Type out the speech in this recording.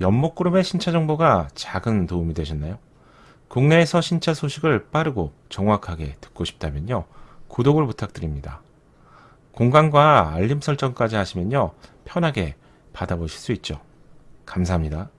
연목그룹의 신차 정보가 작은 도움이 되셨나요? 국내에서 신차 소식을 빠르고 정확하게 듣고 싶다면요. 구독을 부탁드립니다. 공간과 알림 설정까지 하시면요. 편하게 받아보실 수 있죠. 감사합니다.